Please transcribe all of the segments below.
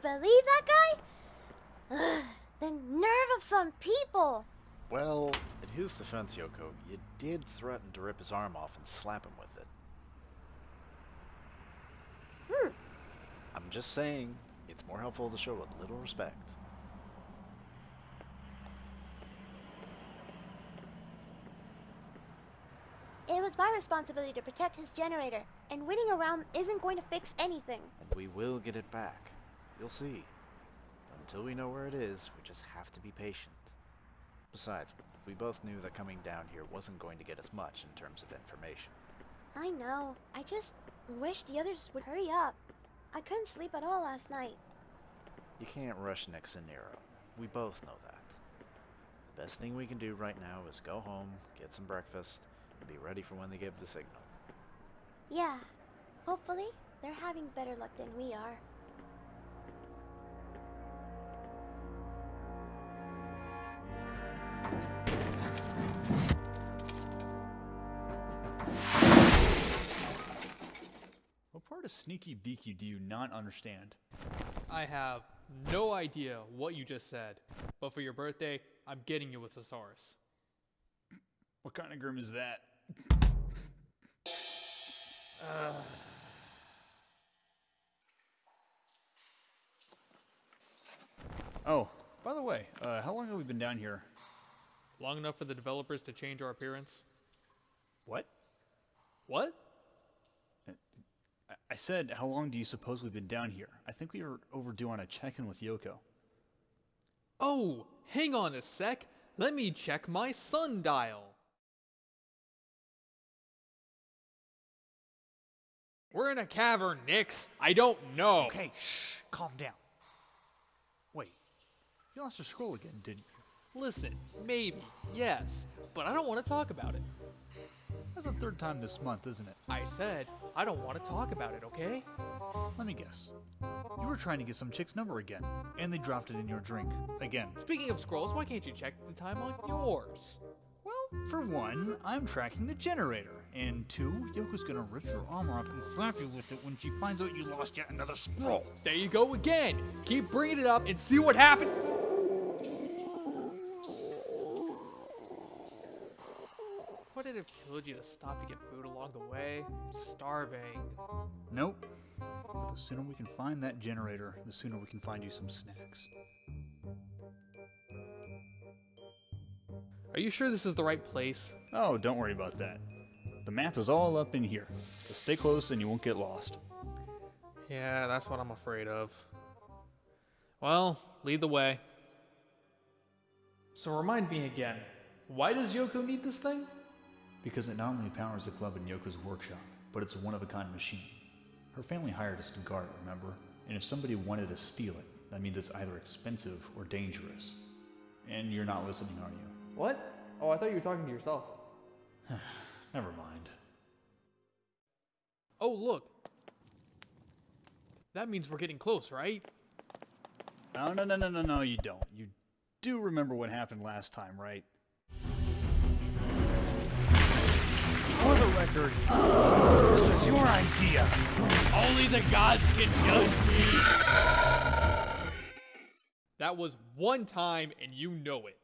believe that guy? Ugh, the nerve of some people. Well, in his defense, Yoko, you did threaten to rip his arm off and slap him with it. Hmm. I'm just saying, it's more helpful to show a little respect. It was my responsibility to protect his generator, and winning around isn't going to fix anything. And we will get it back. You'll see. But until we know where it is, we just have to be patient. Besides, we both knew that coming down here wasn't going to get us much in terms of information. I know. I just wish the others would hurry up. I couldn't sleep at all last night. You can't rush Nix and Nero. We both know that. The best thing we can do right now is go home, get some breakfast, and be ready for when they give the signal. Yeah. Hopefully, they're having better luck than we are. Sneaky Beaky do you not understand? I have no idea what you just said, but for your birthday, I'm getting you a thesaurus. What kind of Grimm is that? Oh, by the way, uh, how long have we been down here? Long enough for the developers to change our appearance? What? What? I- said, how long do you suppose we've been down here? I think we were overdue on a check-in with Yoko. Oh, hang on a sec. Let me check my sundial. We're in a cavern, Nix. I don't know. Okay, shh, calm down. Wait, you lost your scroll again, didn't you? Listen, maybe, yes, but I don't want to talk about it. That's the third time this month, isn't it? I said I don't want to talk about it, okay? Let me guess. You were trying to get some chick's number again, and they dropped it in your drink. Again. Speaking of scrolls, why can't you check the time on yours? Well, for one, I'm tracking the generator. And two, Yoko's gonna rip your armor off and slap you with it when she finds out you lost yet another scroll. There you go again. Keep bringing it up and see what happens. Would it you to stop to get food along the way? I'm starving. Nope. But the sooner we can find that generator, the sooner we can find you some snacks. Are you sure this is the right place? Oh, don't worry about that. The map is all up in here. Just stay close and you won't get lost. Yeah, that's what I'm afraid of. Well, lead the way. So remind me again, why does Yoko need this thing? Because it not only powers the club in Yoko's workshop, but it's a one of a kind machine. Her family hired us to guard it, remember? And if somebody wanted to steal it, that means it's either expensive or dangerous. And you're not listening, are you? What? Oh, I thought you were talking to yourself. Never mind. Oh, look. That means we're getting close, right? No, no, no, no, no, no, you don't. You do remember what happened last time, right? For the record, this was your idea. Only the gods can judge me. That was one time, and you know it.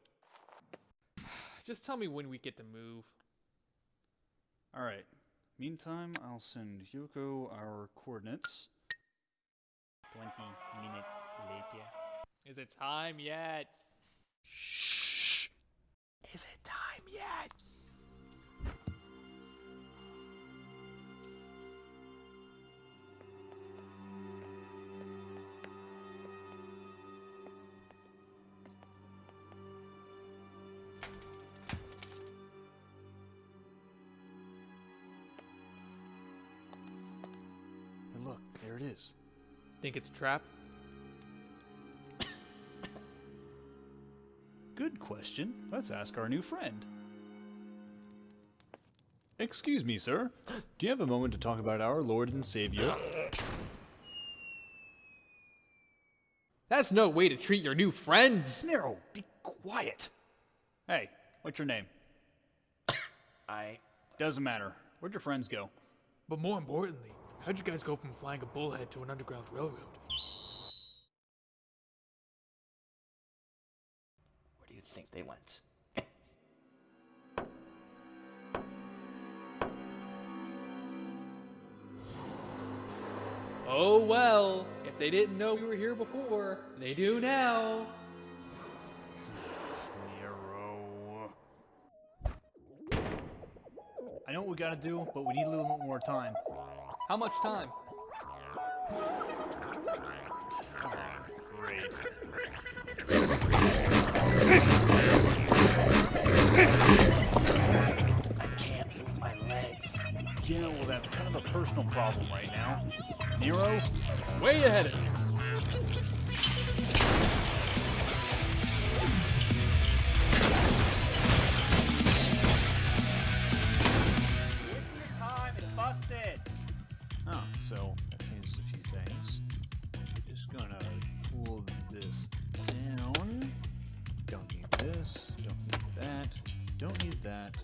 Just tell me when we get to move. All right. Meantime, I'll send Yoko our coordinates. 20 minutes later. Is it time yet? Shh. Is it time yet? There it is. Think it's a trap? Good question. Let's ask our new friend. Excuse me, sir. Do you have a moment to talk about our Lord and Savior? That's no way to treat your new friends. Nero, be quiet. Hey, what's your name? I. Doesn't matter. Where'd your friends go? But more importantly, How'd you guys go from flying a bullhead to an underground railroad? Where do you think they went? oh well, if they didn't know we were here before, they do now. I know what we gotta do, but we need a little bit more time. How much time? Great. I can't move my legs. Yeah, well, that's kind of a personal problem right now. Nero? Way ahead of you. So that changes a few things. Just gonna pull this down. Don't need this. Don't need that. Don't need that.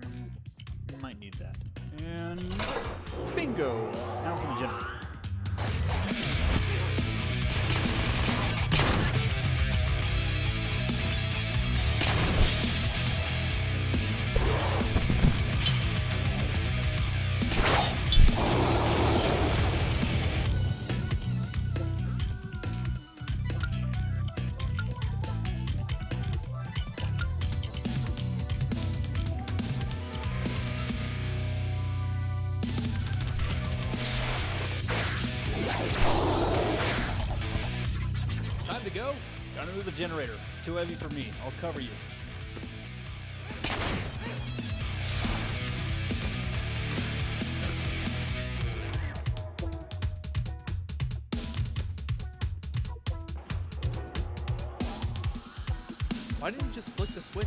Mm, might need that. And bingo! Now for the generator. The generator. Too heavy for me. I'll cover you. Why didn't you just flick the switch?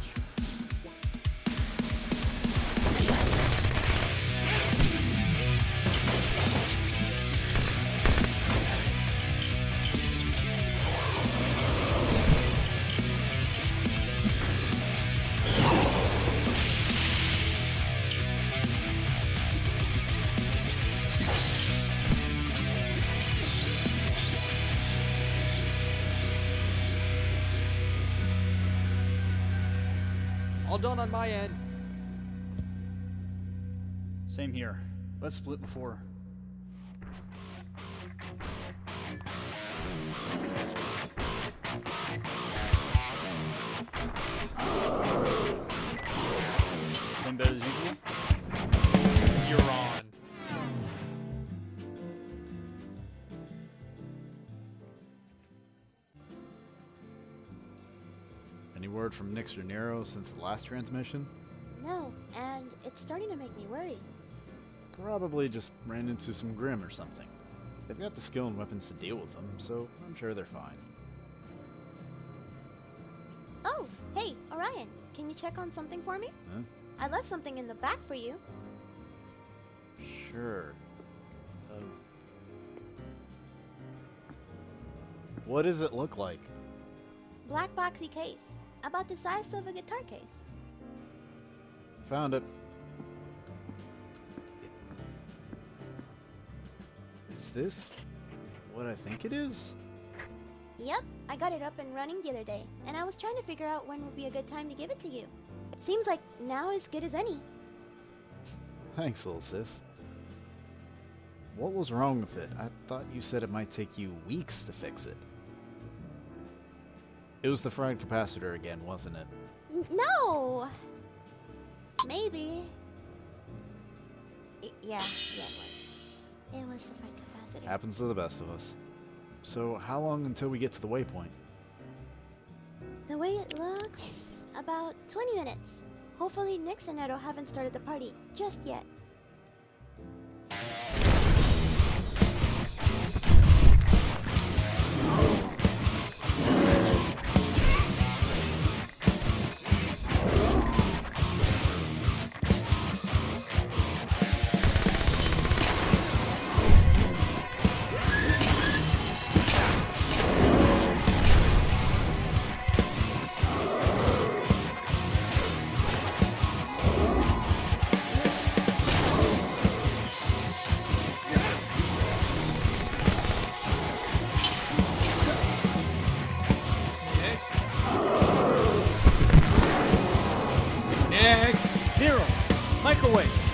All done on my end. Same here. Let's split before. Any word from Nix or Nero since the last transmission? No, and it's starting to make me worry. Probably just ran into some Grimm or something. They've got the skill and weapons to deal with them, so I'm sure they're fine. Oh, hey, Orion, can you check on something for me? Huh? I left something in the back for you. Sure. Uh, what does it look like? Black boxy case, about the size of a guitar case. Found it. Is this what I think it is? Yep, I got it up and running the other day, and I was trying to figure out when would be a good time to give it to you. Seems like now is good as any. Thanks, little sis. What was wrong with it? I thought you said it might take you weeks to fix it. It was the fried capacitor again, wasn't it? No! Maybe. Yeah, yeah, it was. It was the fried capacitor. Happens to the best of us. So, how long until we get to the waypoint? The way it looks, about 20 minutes. Hopefully, Nix and Edo haven't started the party just yet. Microwave!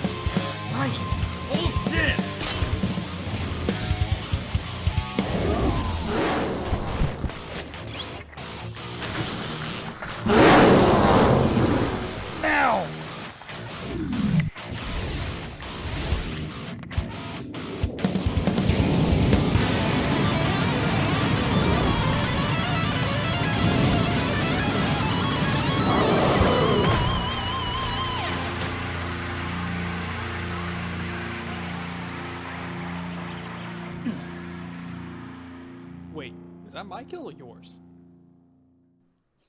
That my kill or yours?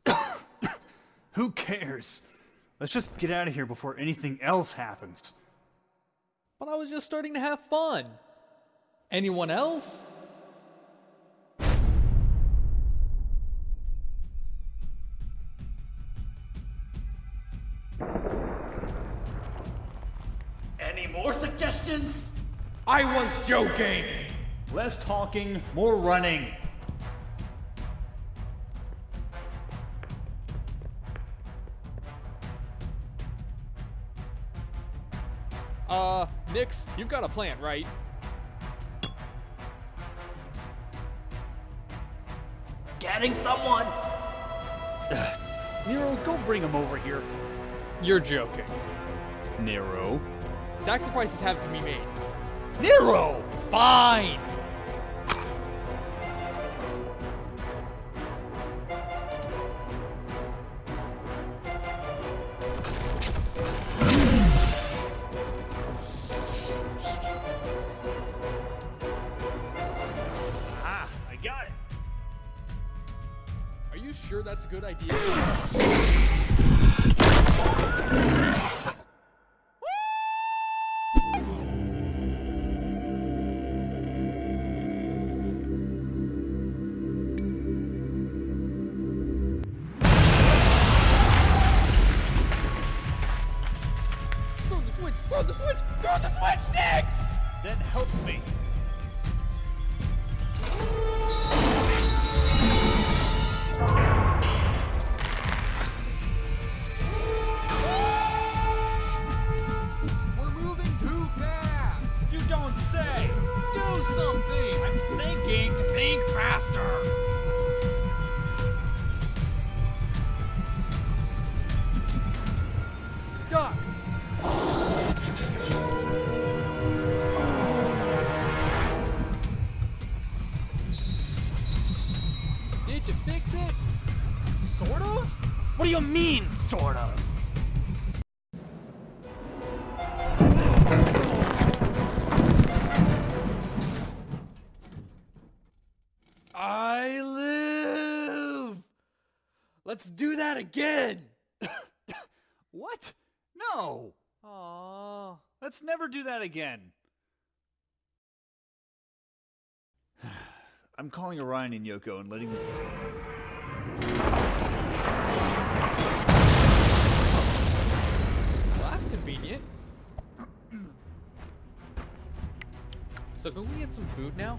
Who cares? Let's just get out of here before anything else happens. But I was just starting to have fun. Anyone else? Any more suggestions? I was joking! Less talking, more running. You've got a plan, right? Getting someone? Nero, go bring him over here. You're joking. Nero? Sacrifices have to be made. Nero! Fine! I got it. Are you sure that's a good idea? Did you fix it? Sort of? What do you mean, sort of? I live! Let's do that again! What? No! Aww. Let's never do that again. I'm calling Orion and Yoko and letting them. Well, that's convenient. so can we get some food now?